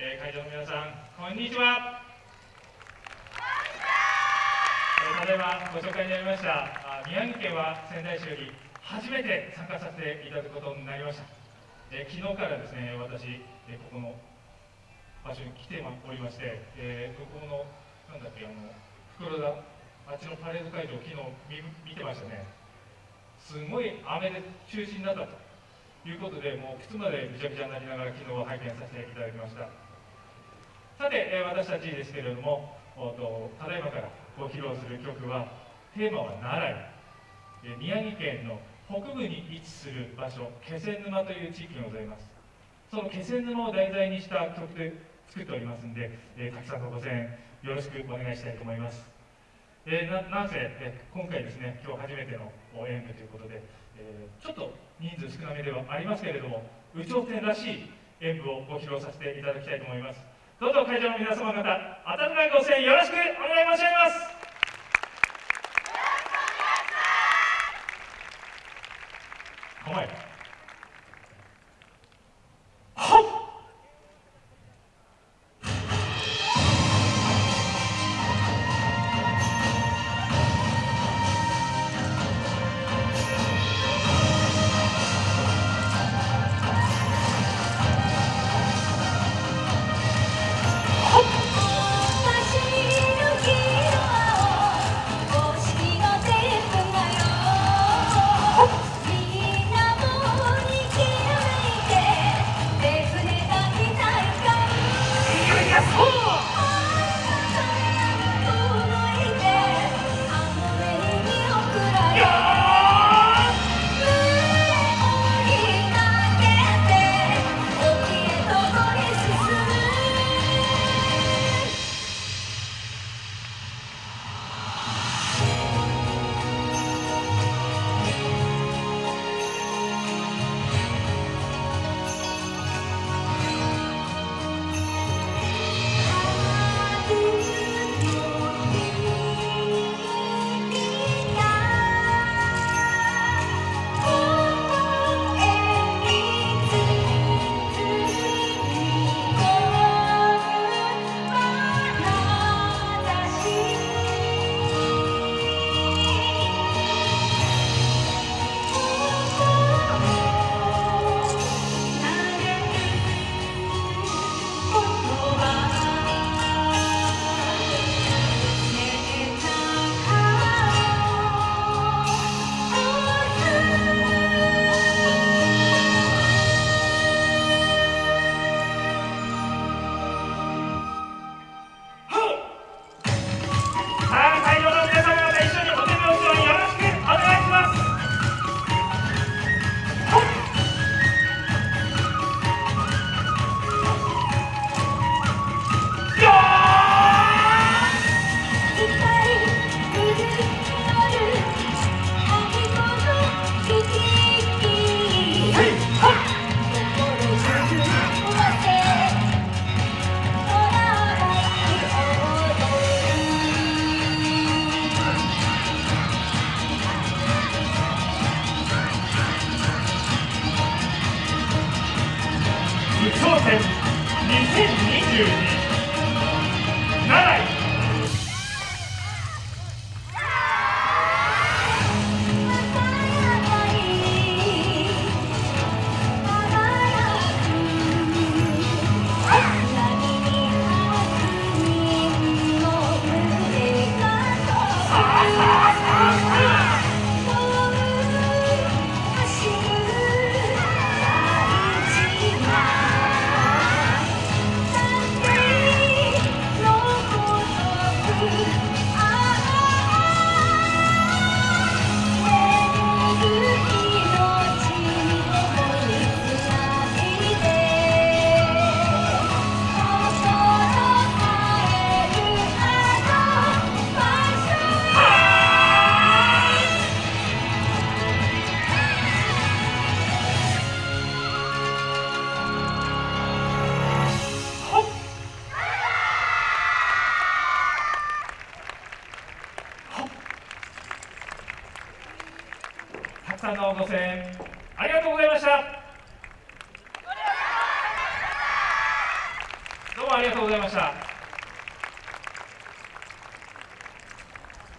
えー、会場の皆さんこんにちは。えー、ただいまご紹介になりました宮城県は仙台市より初めて参加させていただくことになりました、えー、昨日からですね私、えここの場所に来ておりまして、えここのなんだっけあの袋田あっちのパレード会場昨日見てましたね。すごい雨で中止になったということでもう靴までぐちゃぐちゃになりながら昨日は拝見させていただきました。さて、え、私たちですけれどもとただいまからご披露する曲はテーマは奈良、え、宮城県の北部に位置する場所気仙沼という地域がございます。その気仙沼を題材にした曲で作っておりますんで、えー、たくさんのご声援よろしくお願いしたいと思います。えー、ななんせ、え今回ですね今日初めての演舞ということで、えー、ちょっと人数少なめではありますけれども有頂天らしい演舞をご披露させていただきたいと思います。どうぞ会場の皆様方温かいご声援よろしくお願い申し上げます。戦2022奈良方のご声援ありがとうございました。どうもありがとうございました。